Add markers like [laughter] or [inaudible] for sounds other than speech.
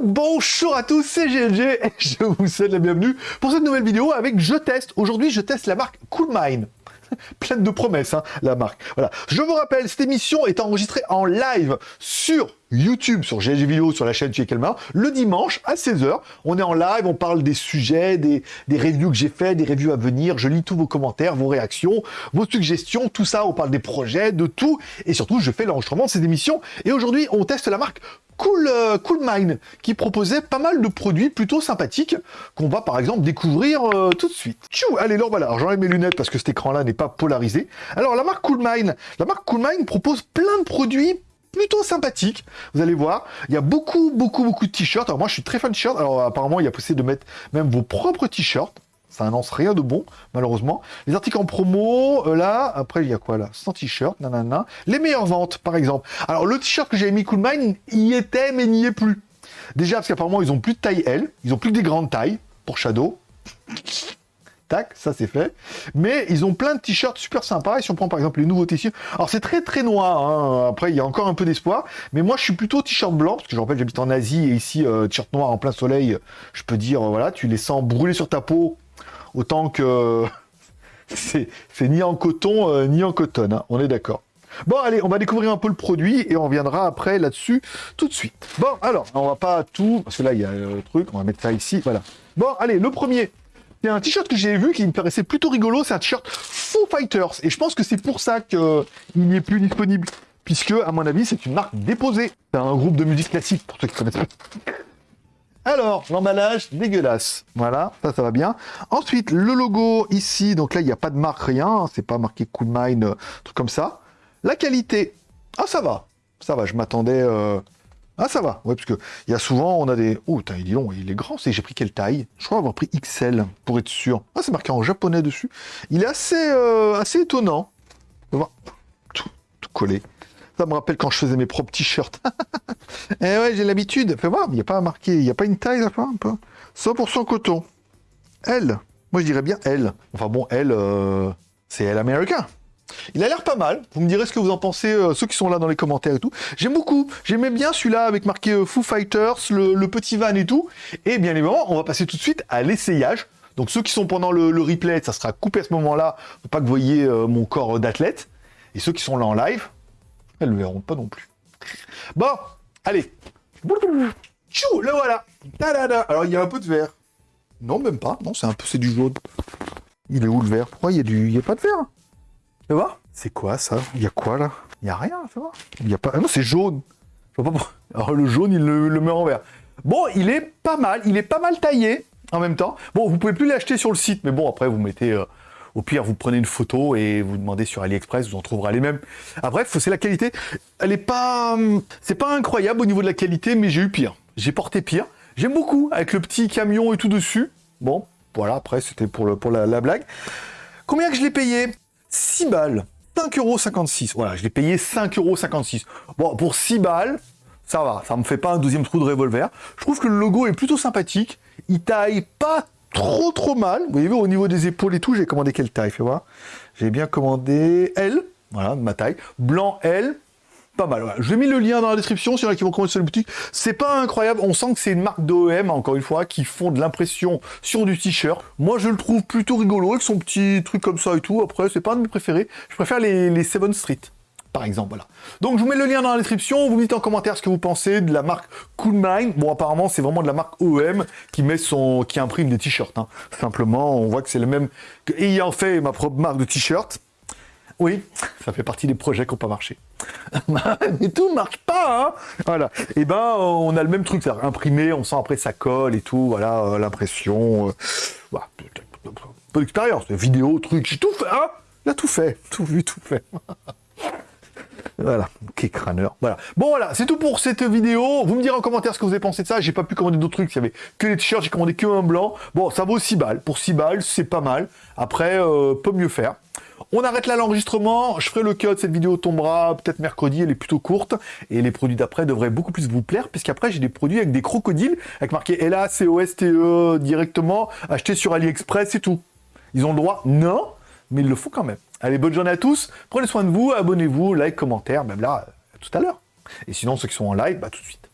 Bonjour à tous, c'est GLG et je vous souhaite la bienvenue pour cette nouvelle vidéo avec Je Teste. Aujourd'hui, je teste la marque Coolmine. [laughs] Pleine de promesses, hein, la marque. Voilà. Je vous rappelle, cette émission est enregistrée en live sur YouTube, sur GLG Vidéo, sur la chaîne Chez Kelmar, le dimanche à 16h. On est en live, on parle des sujets, des, des reviews que j'ai fait, des reviews à venir. Je lis tous vos commentaires, vos réactions, vos suggestions, tout ça. On parle des projets, de tout. Et surtout, je fais l'enregistrement de cette émission. Et aujourd'hui, on teste la marque Cool, euh, cool Mine, qui proposait pas mal de produits plutôt sympathiques, qu'on va par exemple découvrir euh, tout de suite. Tchou, allez, là voilà, j'enlève mes lunettes parce que cet écran-là n'est pas polarisé. Alors la marque Cool Mine, la marque Cool Mine propose plein de produits plutôt sympathiques. Vous allez voir, il y a beaucoup, beaucoup, beaucoup de t-shirts. Alors moi, je suis très fan de t-shirts. Alors apparemment, il y a possibilité de mettre même vos propres t-shirts. Ça annonce rien de bon, malheureusement. Les articles en promo, euh, là, après, il y a quoi, là? Sans t-shirt, nanana. Les meilleures ventes, par exemple. Alors, le t-shirt que j'avais mis Cool Mine, y était, mais n'y est plus. Déjà, parce qu'apparemment, ils ont plus de taille L. Ils ont plus que des grandes tailles, pour Shadow. [laughs] Tac, ça c'est fait. Mais ils ont plein de t-shirts super sympas. Et si on prend par exemple les nouveaux t-shirts, alors c'est très très noir. Hein. Après, il y a encore un peu d'espoir. Mais moi, je suis plutôt t-shirt blanc parce que je rappelle, j'habite en Asie et ici, euh, t-shirt noir en plein soleil. Je peux dire, euh, voilà, tu les sens brûler sur ta peau autant que [laughs] c'est ni en coton euh, ni en coton. Hein. On est d'accord. Bon, allez, on va découvrir un peu le produit et on reviendra après là-dessus tout de suite. Bon, alors, on va pas tout, parce que là, il y a le truc, on va mettre ça ici, voilà. Bon, allez, le premier, c'est un t-shirt que j'ai vu qui me paraissait plutôt rigolo, c'est un t-shirt Foo Fighters. Et je pense que c'est pour ça qu'il n'y est plus disponible. Puisque, à mon avis, c'est une marque déposée. C'est un groupe de musique classique, pour ceux qui connaissent pas. Alors, l'emballage, dégueulasse. Voilà, ça, ça va bien. Ensuite, le logo ici, donc là, il n'y a pas de marque, rien. Hein, c'est pas marqué Cool Mine, euh, truc comme ça. La qualité, ah, ça va. Ça va, je m'attendais... Euh, ah, ça va, ouais, parce que il y a souvent, on a des... Oh, putain, il est long, il est grand, c'est j'ai pris quelle taille? Je crois avoir pris XL, pour être sûr. Ah, c'est marqué en japonais dessus. Il est assez, euh, assez étonnant. Tout, tout collé. Ça me rappelle quand je faisais mes propres t-shirts. [laughs] eh ouais, j'ai l'habitude. Fais voir, il n'y a pas marqué, il n'y a pas une taille là, un peu. 100% coton. L. Moi, je dirais bien L. Enfin bon, L, euh, c'est L américain. Il a l'air pas mal. Vous me direz ce que vous en pensez, euh, ceux qui sont là dans les commentaires et tout. J'aime beaucoup. J'aimais bien celui-là avec marqué euh, Foo Fighters, le, petit van et tout. Et bien évidemment, on va passer tout de suite à l'essayage. Donc ceux qui sont pendant le, replay, ça sera coupé à ce moment-là, pas que vous voyez mon corps d'athlète. Et ceux qui sont là en live, elles le verront pas non plus. Bon, allez. Tchou, le voilà. Alors, il y a un peu de vert. Non, même pas. Non, c'est un peu, c'est du jaune. Il est où le vert? Pourquoi il y a du, il y a pas de vert Tu vois? C'est quoi ça? Il y a quoi là? Il y a rien, tu vois Il y a pas. Ah non, c'est jaune. Je vois pas Alors le jaune, il le, le met en vert. Bon, il est pas mal. Il est pas mal taillé en même temps. Bon, vous pouvez plus l'acheter sur le site, mais bon, après vous mettez. Euh, au pire, vous prenez une photo et vous demandez sur AliExpress, vous en trouverez les mêmes. Ah, bref, c'est la qualité. Elle est pas... Hum, c'est pas incroyable au niveau de la qualité, mais j'ai eu pire. J'ai porté pire. J'aime beaucoup, avec le petit camion et tout dessus. Bon, voilà, après, c'était pour, le, pour la, blague. Combien que je l'ai payé? 6 balles. 5,56€. Voilà, je l'ai payé 5,56€. Bon, pour 6 balles, ça va. Ça me fait pas un deuxième trou de revolver. Je trouve que le logo est plutôt sympathique. Il taille pas trop trop mal. Vous voyez, au niveau des épaules et tout, j'ai commandé quelle taille, fais voir. J'ai bien commandé L, voilà, ma taille. Blanc L, pas mal. Voilà. Je mis le lien dans la description, s'il y en a qui vont commander sur la boutique. C'est pas incroyable, on sent que c'est une marque d'OEM, encore une fois, qui font de l'impression sur du t-shirt. Moi, je le trouve plutôt rigolo, avec son petit truc comme ça et tout. Après, c'est pas un de mes préférés. Je préfère les, les Seven Street par exemple, voilà. Donc je vous mets le lien dans la description, vous me dites en commentaire ce que vous pensez de la marque Coolmine. Bon, apparemment, c'est vraiment de la marque OEM qui met son, qui imprime des t-shirts. Hein. Simplement, on voit que c'est le même que ayant fait ma propre marque de t-shirt. Oui, ça fait partie des projets qui n'ont pas marché. [laughs] Mais tout marche pas, hein Voilà. Et eh ben, on a le même truc, c'est imprimé, on sent après ça colle et tout, voilà, euh, l'impression. Euh, voilà. Peu d'expérience, vidéo, truc, j'ai tout fait, hein Il a tout fait, tout vu, tout fait. [laughs] Voilà, ok crâneur. Voilà. Bon voilà, c'est tout pour cette vidéo. Vous me direz en commentaire ce que vous avez pensé de ça. J'ai pas pu commander d'autres trucs, il y avait que les t-shirts, j'ai commandé que un blanc. Bon, ça vaut 6 balles. Pour 6 balles, c'est pas mal. Après, euh, peut mieux faire. On arrête là l'enregistrement, je ferai le cut, cette vidéo tombera peut-être mercredi, elle est plutôt courte, et les produits d'après devraient beaucoup plus vous plaire, puisqu'après j'ai des produits avec des crocodiles, avec marqué LA, COSTE directement, achetés sur AliExpress et tout. Ils ont le droit? Non, mais il le faut quand même. Allez, bonne journée à tous, prenez soin de vous, abonnez-vous, like, commentaire, même là, à tout à l'heure. Et sinon, ceux qui sont en live, bah tout de suite.